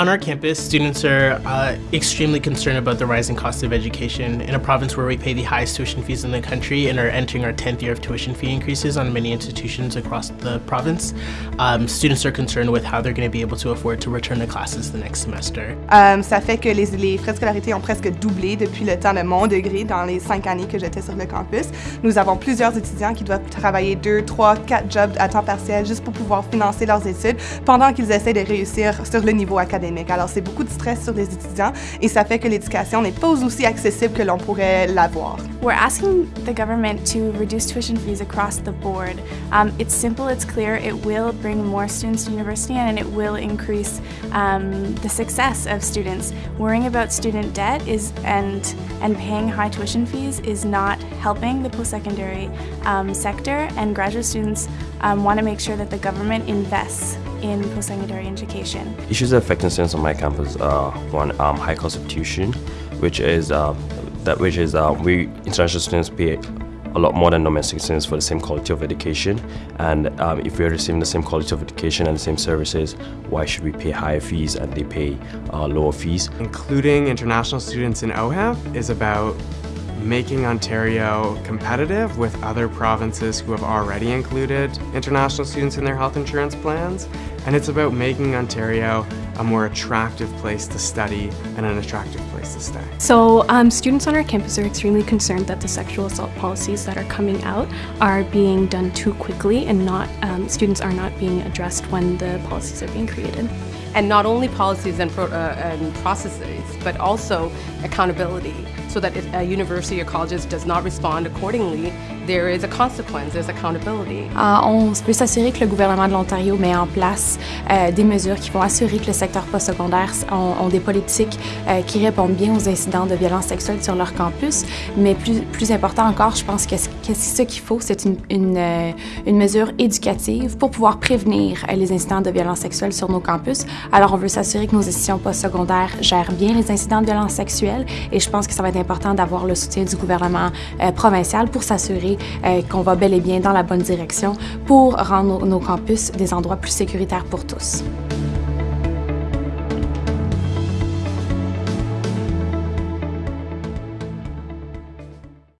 On our campus, students are uh, extremely concerned about the rising cost of education. In a province where we pay the highest tuition fees in the country and are entering our 10th year of tuition fee increases on many institutions across the province, um, students are concerned with how they're going to be able to afford to return to classes the next semester. Um, ça fait que les, frais de scolarité ont presque doublé depuis le temps de mon degré dans les cinq années que j'étais sur le campus. Nous avons plusieurs étudiants qui doivent travailler deux, trois, quatre jobs à temps partiel juste pour pouvoir financer leurs études pendant qu'ils essaient de réussir sur le niveau académique. Alors, c'est beaucoup de stress sur les étudiants et ça fait que l'éducation n'est pas aussi accessible que l'on pourrait l'avoir. We're asking the government to reduce tuition fees across the board. Um, it's simple, it's clear, it will bring more students to university and it will increase um, the success of students. Worrying about student debt is and and paying high tuition fees is not helping the post-secondary um, sector and graduate students um, want to make sure that the government invests in post-secondary education. Issues affecting students on my campus are one, um, high cost of tuition, which is uh, that which is uh, we international students pay a lot more than domestic students for the same quality of education. And um, if we're receiving the same quality of education and the same services, why should we pay higher fees and they pay uh, lower fees? Including international students in OHIP is about making Ontario competitive with other provinces who have already included international students in their health insurance plans. And it's about making Ontario a more attractive place to study and an attractive place to stay. So um, students on our campus are extremely concerned that the sexual assault policies that are coming out are being done too quickly and not um, students are not being addressed when the policies are being created. And not only policies and, pro uh, and processes, but also accountability so that if a university or colleges does not respond accordingly, there is a consequence, there's accountability. Uh, on veut s'assurer que le gouvernement de l'Ontario met en place euh, des mesures qui vont assurer que le secteur postsecondaire ont, ont des politiques euh, qui répondent bien aux incidents de violence sexuelle sur leur campus. Mais plus, important encore, je pense que, ce qu'il faut, c'est euh, une, mesure éducative pour pouvoir prévenir les incidents de violence sexuelle sur nos campus. Alors, on veut s'assurer que nos institutions postsecondaires gèrent bien les incidents de violence sexuelle et je pense que ça va être important d'avoir le soutien du gouvernement provincial pour s'assurer qu'on va bel et bien dans la bonne direction pour rendre nos campus des endroits plus sécuritaires pour tous.